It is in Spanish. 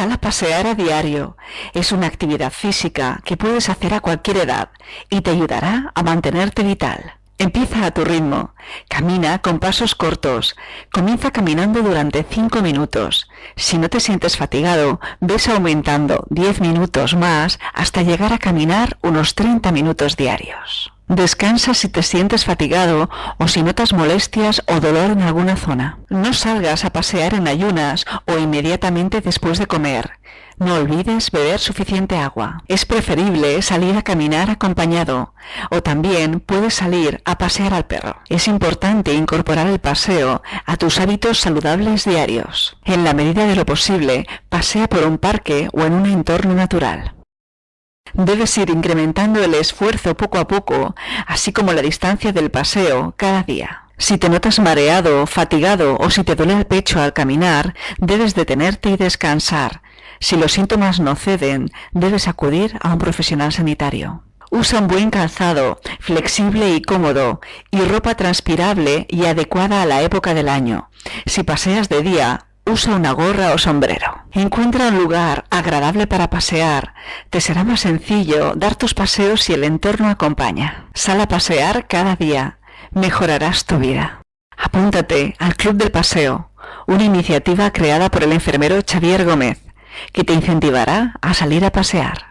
Sal a pasear a diario. Es una actividad física que puedes hacer a cualquier edad y te ayudará a mantenerte vital. Empieza a tu ritmo. Camina con pasos cortos. Comienza caminando durante 5 minutos. Si no te sientes fatigado, ves aumentando 10 minutos más hasta llegar a caminar unos 30 minutos diarios. Descansa si te sientes fatigado o si notas molestias o dolor en alguna zona. No salgas a pasear en ayunas o inmediatamente después de comer. No olvides beber suficiente agua. Es preferible salir a caminar acompañado o también puedes salir a pasear al perro. Es importante incorporar el paseo a tus hábitos saludables diarios. En la medida de lo posible, pasea por un parque o en un entorno natural. Debes ir incrementando el esfuerzo poco a poco, así como la distancia del paseo cada día. Si te notas mareado, fatigado o si te duele el pecho al caminar, debes detenerte y descansar. Si los síntomas no ceden, debes acudir a un profesional sanitario. Usa un buen calzado, flexible y cómodo, y ropa transpirable y adecuada a la época del año. Si paseas de día, usa una gorra o sombrero. Encuentra un lugar agradable para pasear. Te será más sencillo dar tus paseos si el entorno acompaña. Sal a pasear cada día. Mejorarás tu vida. Apúntate al Club del Paseo, una iniciativa creada por el enfermero Xavier Gómez que te incentivará a salir a pasear.